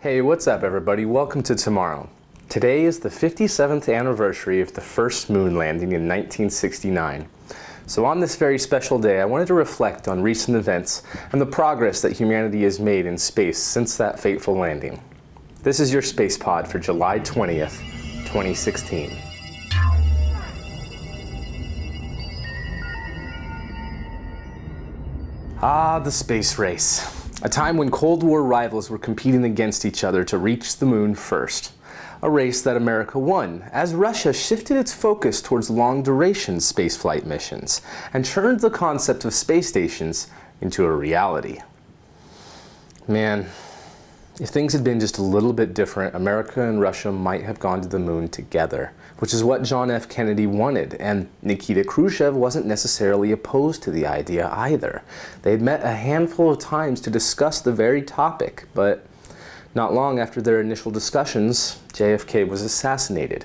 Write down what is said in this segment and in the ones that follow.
Hey, what's up everybody? Welcome to Tomorrow. Today is the 57th anniversary of the first moon landing in 1969. So on this very special day, I wanted to reflect on recent events and the progress that humanity has made in space since that fateful landing. This is your Space Pod for July 20th, 2016. Ah, the space race. A time when Cold War rivals were competing against each other to reach the moon first. A race that America won, as Russia shifted its focus towards long-duration spaceflight missions and turned the concept of space stations into a reality. Man, if things had been just a little bit different, America and Russia might have gone to the moon together, which is what John F. Kennedy wanted, and Nikita Khrushchev wasn't necessarily opposed to the idea either. They had met a handful of times to discuss the very topic, but not long after their initial discussions, JFK was assassinated,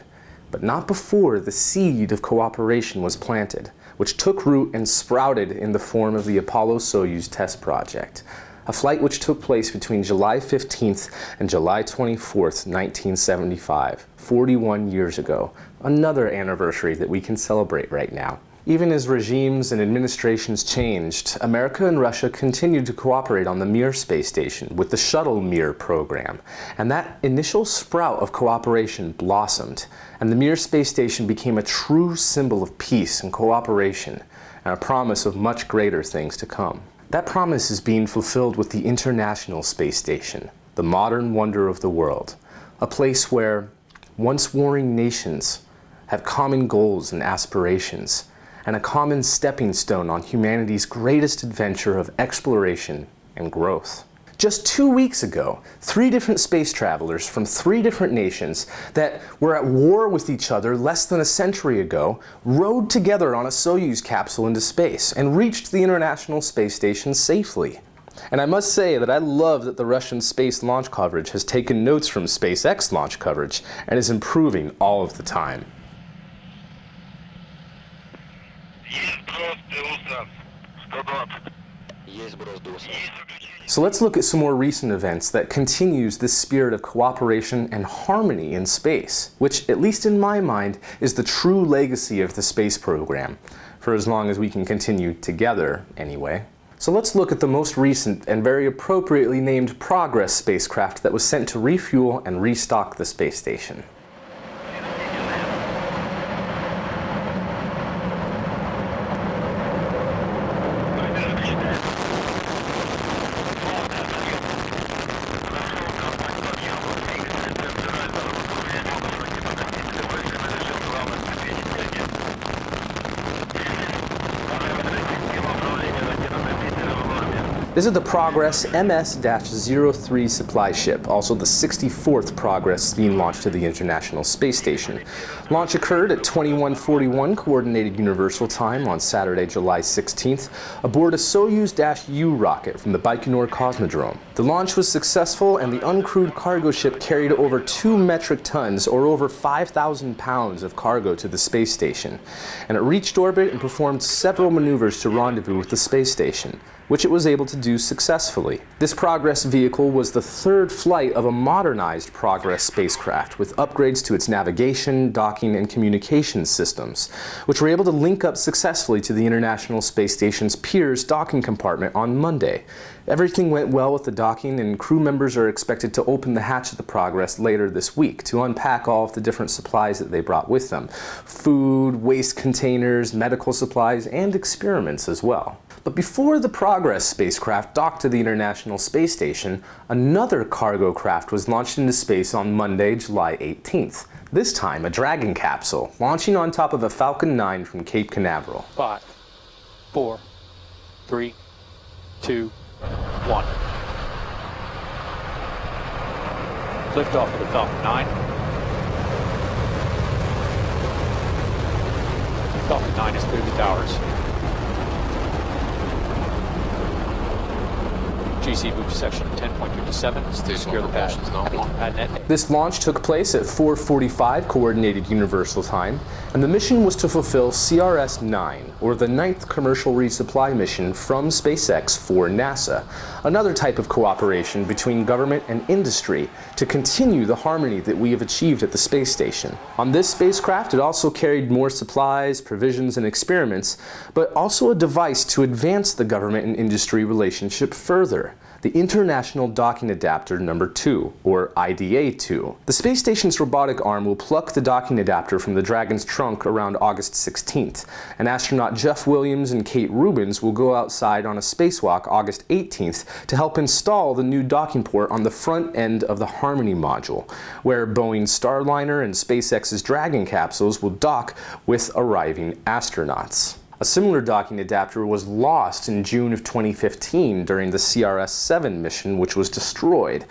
but not before the seed of cooperation was planted, which took root and sprouted in the form of the Apollo-Soyuz test project, a flight which took place between July 15th and July 24th, 1975, 41 years ago, another anniversary that we can celebrate right now. Even as regimes and administrations changed, America and Russia continued to cooperate on the Mir space station with the Shuttle Mir program. And that initial sprout of cooperation blossomed, and the Mir space station became a true symbol of peace and cooperation, and a promise of much greater things to come. That promise is being fulfilled with the International Space Station, the modern wonder of the world, a place where once warring nations have common goals and aspirations, and a common stepping stone on humanity's greatest adventure of exploration and growth. Just two weeks ago, three different space travelers from three different nations that were at war with each other less than a century ago rode together on a Soyuz capsule into space and reached the International Space Station safely. And I must say that I love that the Russian space launch coverage has taken notes from SpaceX launch coverage and is improving all of the time. So let's look at some more recent events that continues this spirit of cooperation and harmony in space, which, at least in my mind, is the true legacy of the space program, for as long as we can continue together anyway. So let's look at the most recent and very appropriately named Progress spacecraft that was sent to refuel and restock the space station. This is the Progress MS-03 supply ship, also the 64th Progress being launched to the International Space Station. Launch occurred at 2141 Coordinated Universal Time on Saturday, July 16th, aboard a Soyuz-U rocket from the Baikonur Cosmodrome. The launch was successful and the uncrewed cargo ship carried over 2 metric tons or over 5,000 pounds of cargo to the space station, and it reached orbit and performed several maneuvers to rendezvous with the space station which it was able to do successfully. This Progress vehicle was the third flight of a modernized Progress spacecraft with upgrades to its navigation, docking, and communications systems, which were able to link up successfully to the International Space Station's Pirs docking compartment on Monday. Everything went well with the docking and crew members are expected to open the hatch of the Progress later this week to unpack all of the different supplies that they brought with them. Food, waste containers, medical supplies, and experiments as well. But before the Progress spacecraft docked to the International Space Station, another cargo craft was launched into space on Monday, July 18th. This time, a Dragon capsule, launching on top of a Falcon 9 from Cape Canaveral. Five, four, three, two, one. Liftoff of the Falcon 9. Falcon 9 is through the towers. GC move to section 10.57. Station Secure the pad. propulsion's not on. This launch took place at 4:45 Coordinated Universal Time, and the mission was to fulfill CRS-9, or the ninth commercial resupply mission from SpaceX for NASA, another type of cooperation between government and industry to continue the harmony that we have achieved at the space station. On this spacecraft, it also carried more supplies, provisions, and experiments, but also a device to advance the government and industry relationship further the International Docking Adapter number 2, or IDA-2. The space station's robotic arm will pluck the docking adapter from the Dragon's trunk around August 16th, and astronaut Jeff Williams and Kate Rubins will go outside on a spacewalk August 18th to help install the new docking port on the front end of the Harmony module, where Boeing's Starliner and SpaceX's Dragon capsules will dock with arriving astronauts. A similar docking adapter was lost in June of 2015 during the CRS-7 mission, which was destroyed.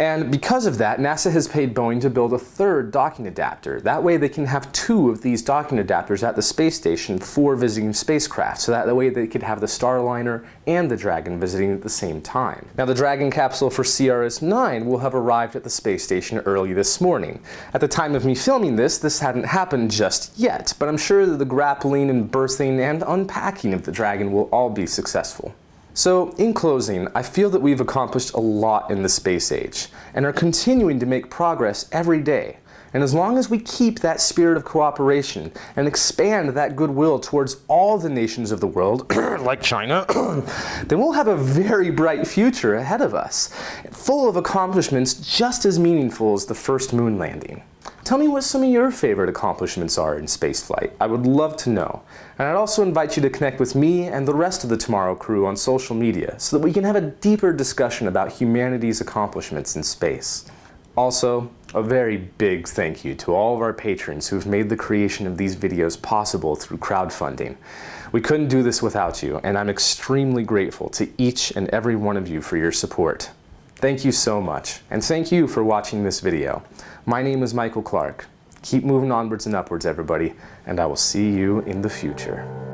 And because of that, NASA has paid Boeing to build a third docking adapter. That way they can have two of these docking adapters at the space station for visiting spacecraft. So that way they could have the Starliner and the Dragon visiting at the same time. Now the Dragon capsule for CRS-9 will have arrived at the space station early this morning. At the time of me filming this, this hadn't happened just yet, but I'm sure that the grappling and berthing and unpacking of the Dragon will all be successful. So, in closing, I feel that we've accomplished a lot in the space age and are continuing to make progress every day. And as long as we keep that spirit of cooperation and expand that goodwill towards all the nations of the world, like China, then we'll have a very bright future ahead of us, full of accomplishments just as meaningful as the first moon landing. Tell me what some of your favorite accomplishments are in spaceflight. I would love to know. And I'd also invite you to connect with me and the rest of the Tomorrow crew on social media so that we can have a deeper discussion about humanity's accomplishments in space. Also, a very big thank you to all of our patrons who've made the creation of these videos possible through crowdfunding. We couldn't do this without you, and I'm extremely grateful to each and every one of you for your support. Thank you so much, and thank you for watching this video. My name is Michael Clark. Keep moving onwards and upwards, everybody, and I will see you in the future.